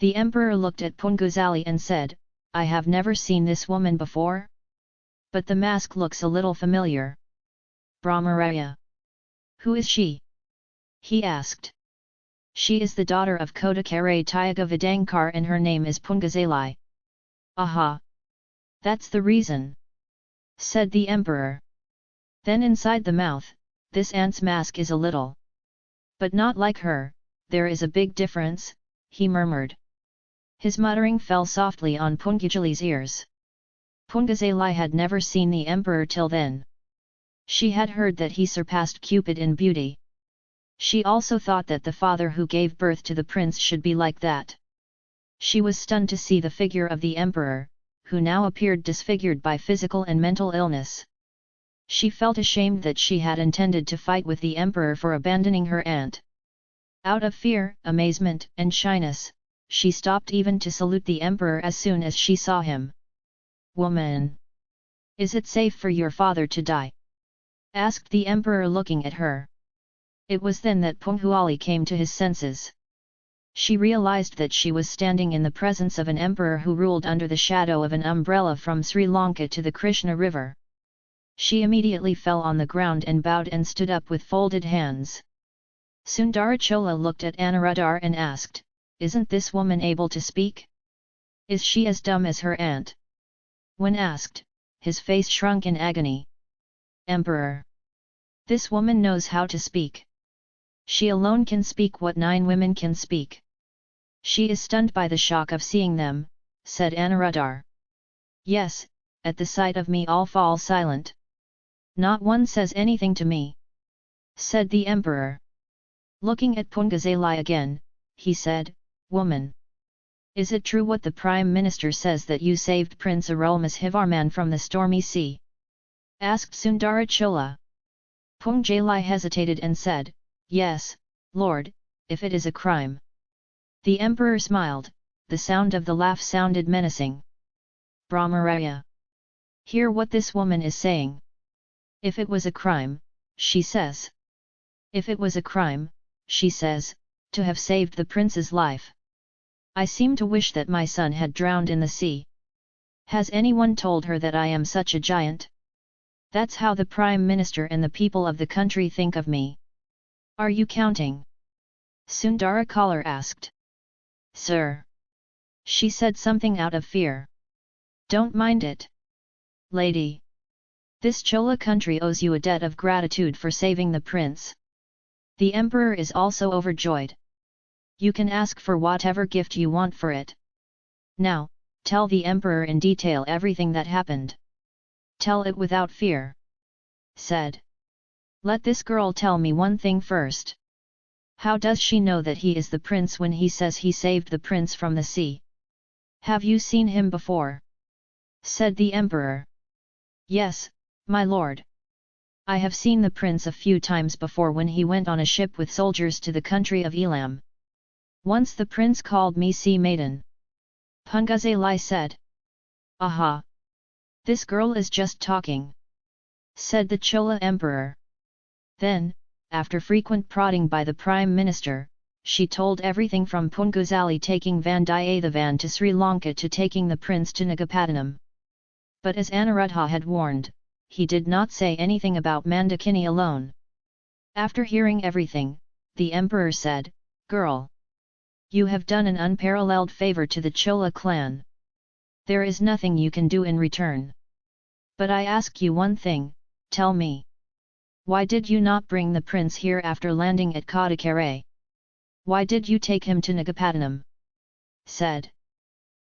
The emperor looked at Punguzali and said, I have never seen this woman before? But the mask looks a little familiar. Brahmaraya. Who is she? He asked. She is the daughter of Kodakare Tyaga Vidankar and her name is Pungazalai. Aha! That's the reason! said the emperor. Then inside the mouth, this ant's mask is a little. But not like her, there is a big difference, he murmured. His muttering fell softly on Pungajali's ears. Pungazalai had never seen the emperor till then. She had heard that he surpassed Cupid in beauty. She also thought that the father who gave birth to the prince should be like that. She was stunned to see the figure of the emperor, who now appeared disfigured by physical and mental illness. She felt ashamed that she had intended to fight with the emperor for abandoning her aunt. Out of fear, amazement, and shyness, she stopped even to salute the emperor as soon as she saw him. Woman! Is it safe for your father to die? asked the emperor looking at her. It was then that Punghuali came to his senses. She realized that she was standing in the presence of an emperor who ruled under the shadow of an umbrella from Sri Lanka to the Krishna river. She immediately fell on the ground and bowed and stood up with folded hands. Sundarachola looked at Anuradhar and asked, Isn't this woman able to speak? Is she as dumb as her aunt? When asked, his face shrunk in agony. Emperor! This woman knows how to speak. She alone can speak what nine women can speak. She is stunned by the shock of seeing them, said Anuradhar. Yes, at the sight of me all fall silent. Not one says anything to me. Said the emperor. Looking at Pungazalai again, he said, Woman! Is it true what the Prime Minister says that you saved Prince Arulmozhivarman from the stormy sea? Asked Sundarachola. Pungjalai hesitated and said, Yes, Lord, if it is a crime. The emperor smiled, the sound of the laugh sounded menacing. Brahmaraya. Hear what this woman is saying. If it was a crime, she says. If it was a crime, she says, to have saved the prince's life. I seem to wish that my son had drowned in the sea. Has anyone told her that I am such a giant? That's how the Prime Minister and the people of the country think of me. Are you counting? Sundara Kalar asked. Sir. She said something out of fear. Don't mind it. Lady. This Chola country owes you a debt of gratitude for saving the prince. The emperor is also overjoyed. You can ask for whatever gift you want for it. Now, tell the emperor in detail everything that happened. Tell it without fear. Said. Let this girl tell me one thing first. How does she know that he is the prince when he says he saved the prince from the sea? Have you seen him before? Said the emperor. Yes, my lord. I have seen the prince a few times before when he went on a ship with soldiers to the country of Elam. Once the prince called me sea maiden. Pungazalai said. Aha! This girl is just talking. Said the Chola emperor. Then, after frequent prodding by the Prime Minister, she told everything from Punguzali taking Vandiyathevan to Sri Lanka to taking the prince to Nagapattinam. But as Anuruddha had warned, he did not say anything about Mandakini alone. After hearing everything, the emperor said, Girl! You have done an unparalleled favour to the Chola clan. There is nothing you can do in return. But I ask you one thing, tell me. Why did you not bring the prince here after landing at Kadakare? Why did you take him to Nagapattinam? Said.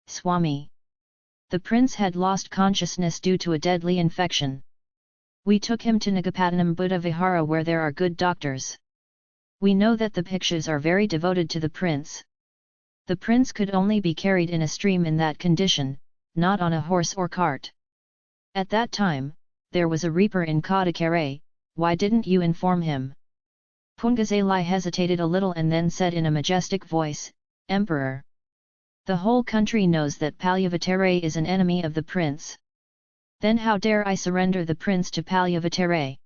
Swami. The prince had lost consciousness due to a deadly infection. We took him to Nagapattinam Buddha Vihara where there are good doctors. We know that the Bhikshus are very devoted to the prince. The prince could only be carried in a stream in that condition, not on a horse or cart. At that time, there was a reaper in Kadakare, why didn't you inform him? Pungazalai hesitated a little and then said in a majestic voice, Emperor! The whole country knows that Palyavatere is an enemy of the prince. Then how dare I surrender the prince to Palyavatere?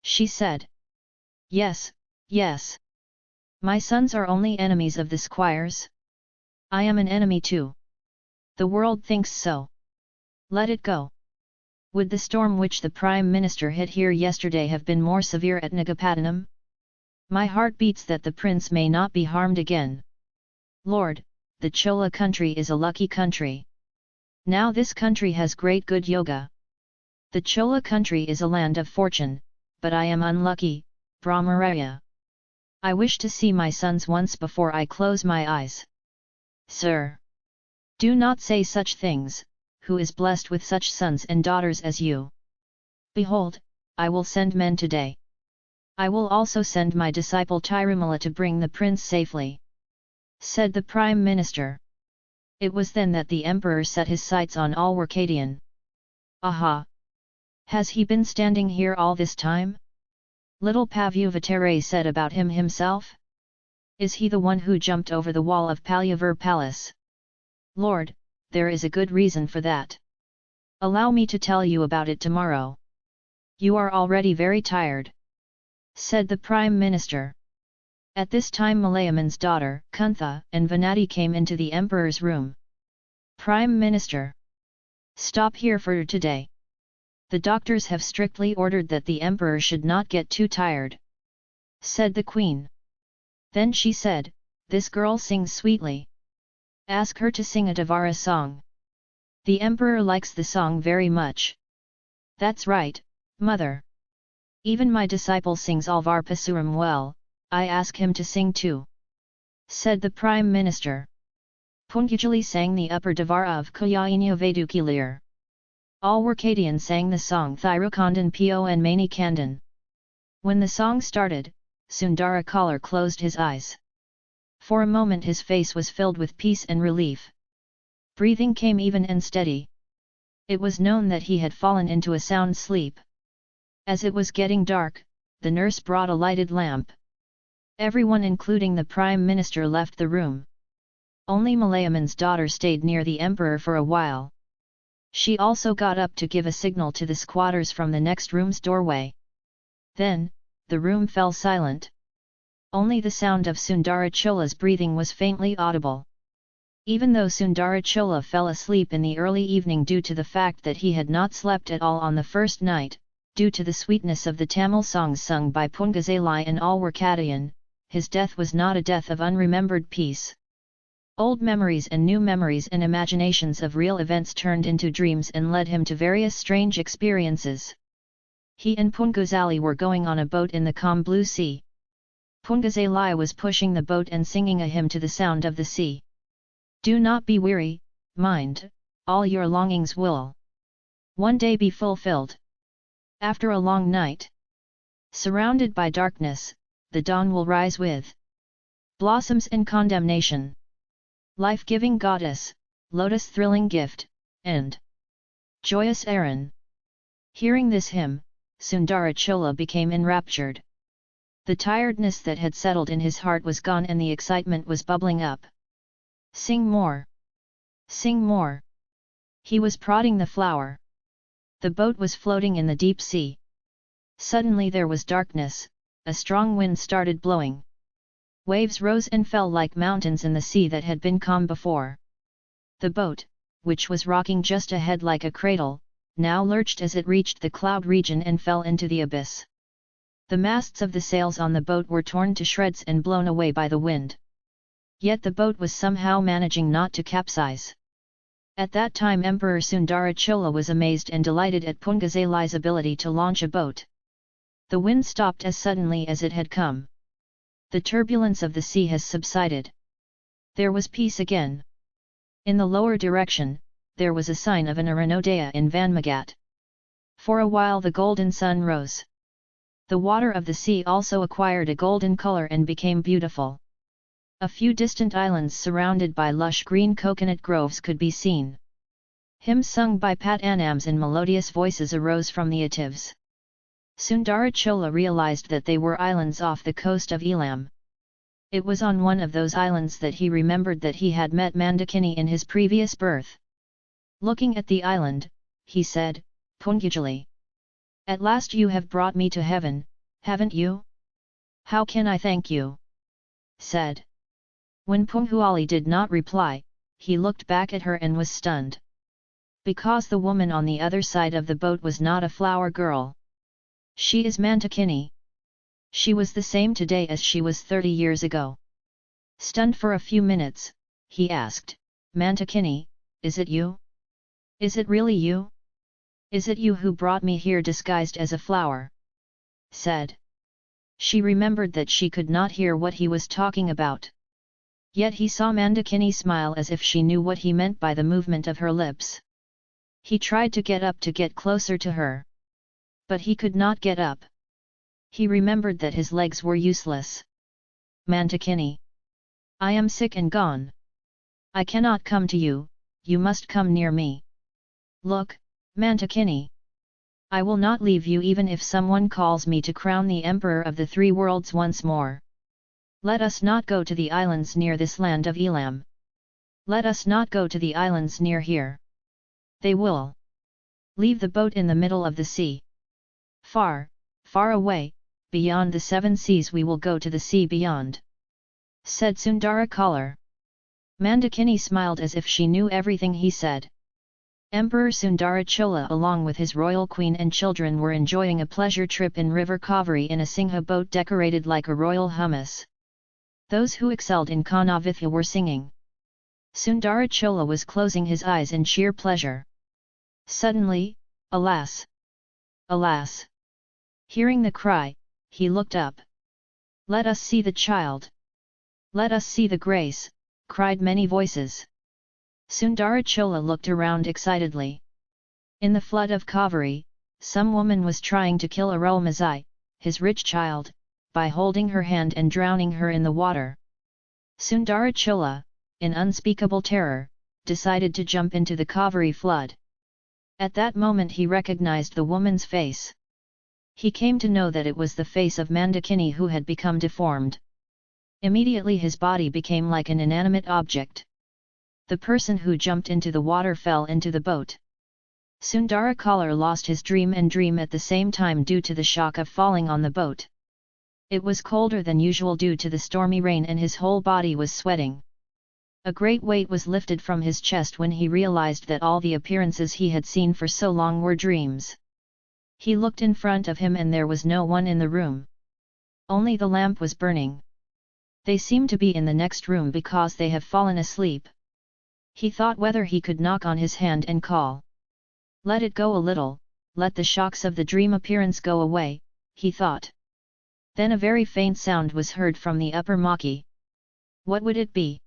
She said. Yes, yes. My sons are only enemies of the squires? I am an enemy too. The world thinks so. Let it go. Would the storm which the Prime Minister hit here yesterday have been more severe at Nagapattinam? My heart beats that the prince may not be harmed again. Lord, the Chola country is a lucky country. Now this country has great good yoga. The Chola country is a land of fortune, but I am unlucky, Brahmaraya. I wish to see my sons once before I close my eyes. Sir! Do not say such things, who is blessed with such sons and daughters as you. Behold, I will send men today. I will also send my disciple Tirumala to bring the prince safely. Said the Prime Minister. It was then that the Emperor set his sights on all Alwarkadian. Aha! Has he been standing here all this time? Little Pavuvatare said about him himself? Is he the one who jumped over the wall of Palyavur Palace? Lord, there is a good reason for that. Allow me to tell you about it tomorrow. You are already very tired. Said the Prime Minister. At this time Malayaman's daughter, Kuntha, and Vanati came into the Emperor's room. Prime Minister! Stop here for today. The doctors have strictly ordered that the Emperor should not get too tired. Said the Queen. Then she said, This girl sings sweetly. Ask her to sing a Devara song. The emperor likes the song very much. That's right, mother. Even my disciple sings Alvar Pasuram well, I ask him to sing too. Said the Prime Minister. Pungajali sang the upper Devara of Kuyainya Vedukilir. Alwarkadian sang the song Thirukandan Po and Mani Kandan. When the song started, Sundara Kalar closed his eyes. For a moment his face was filled with peace and relief. Breathing came even and steady. It was known that he had fallen into a sound sleep. As it was getting dark, the nurse brought a lighted lamp. Everyone including the Prime Minister left the room. Only Malayaman's daughter stayed near the Emperor for a while. She also got up to give a signal to the squatters from the next room's doorway. Then, the room fell silent. Only the sound of Sundarachola's breathing was faintly audible. Even though Sundarachola fell asleep in the early evening due to the fact that he had not slept at all on the first night, due to the sweetness of the Tamil songs sung by Pungazalai and Alwarkadayan, his death was not a death of unremembered peace. Old memories and new memories and imaginations of real events turned into dreams and led him to various strange experiences. He and Punguzali were going on a boat in the calm blue sea. Pungazalai was pushing the boat and singing a hymn to the sound of the sea. Do not be weary, mind, all your longings will one day be fulfilled. After a long night, surrounded by darkness, the dawn will rise with blossoms and condemnation. Life-giving goddess, lotus-thrilling gift, and joyous Aaron. Hearing this hymn, Sundarachola became enraptured. The tiredness that had settled in his heart was gone and the excitement was bubbling up. Sing more! Sing more! He was prodding the flower. The boat was floating in the deep sea. Suddenly there was darkness, a strong wind started blowing. Waves rose and fell like mountains in the sea that had been calm before. The boat, which was rocking just ahead like a cradle, now lurched as it reached the cloud region and fell into the abyss. The masts of the sails on the boat were torn to shreds and blown away by the wind. Yet the boat was somehow managing not to capsize. At that time Emperor Sundarachola was amazed and delighted at Pungazalai's ability to launch a boat. The wind stopped as suddenly as it had come. The turbulence of the sea has subsided. There was peace again. In the lower direction, there was a sign of an Aranodaya in Vanmagat. For a while the golden sun rose. The water of the sea also acquired a golden color and became beautiful. A few distant islands surrounded by lush green coconut groves could be seen. Hymns sung by Pat Anams in melodious voices arose from the atives. Sundarachola realized that they were islands off the coast of Elam. It was on one of those islands that he remembered that he had met Mandakini in his previous birth. Looking at the island, he said, Pungajali. At last you have brought me to heaven, haven't you? How can I thank you? said. When Punghuali did not reply, he looked back at her and was stunned. Because the woman on the other side of the boat was not a flower girl. She is Mandakini. She was the same today as she was 30 years ago. Stunned for a few minutes, he asked, Mandakini, is it you? Is it really you? Is it you who brought me here disguised as a flower? Said. She remembered that she could not hear what he was talking about. Yet he saw Mandakini smile as if she knew what he meant by the movement of her lips. He tried to get up to get closer to her. But he could not get up. He remembered that his legs were useless. Mandakini. I am sick and gone. I cannot come to you, you must come near me. Look, Mandakini. I will not leave you even if someone calls me to crown the Emperor of the Three Worlds once more. Let us not go to the islands near this land of Elam. Let us not go to the islands near here. They will leave the boat in the middle of the sea. Far, far away, beyond the seven seas we will go to the sea beyond. Said Sundara Kalar. Mandakini smiled as if she knew everything he said. Emperor Sundara Chola along with his royal queen and children were enjoying a pleasure trip in River Kaveri in a Singha boat decorated like a royal hummus. Those who excelled in Kanavithya were singing. Sundara Chola was closing his eyes in sheer pleasure. Suddenly, alas! Alas! Hearing the cry, he looked up. Let us see the child! Let us see the grace, cried many voices. Sundara Chola looked around excitedly. In the flood of Kaveri, some woman was trying to kill Arulmozhi, his rich child, by holding her hand and drowning her in the water. Sundara Chola, in unspeakable terror, decided to jump into the Kaveri flood. At that moment he recognized the woman's face. He came to know that it was the face of Mandakini who had become deformed. Immediately his body became like an inanimate object. The person who jumped into the water fell into the boat. Sundara Kalar lost his dream and dream at the same time due to the shock of falling on the boat. It was colder than usual due to the stormy rain and his whole body was sweating. A great weight was lifted from his chest when he realized that all the appearances he had seen for so long were dreams. He looked in front of him and there was no one in the room. Only the lamp was burning. They seem to be in the next room because they have fallen asleep. He thought whether he could knock on his hand and call. Let it go a little, let the shocks of the dream appearance go away, he thought. Then a very faint sound was heard from the upper Maki. What would it be?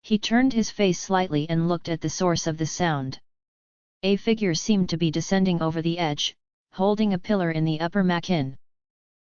He turned his face slightly and looked at the source of the sound. A figure seemed to be descending over the edge, holding a pillar in the upper Makin.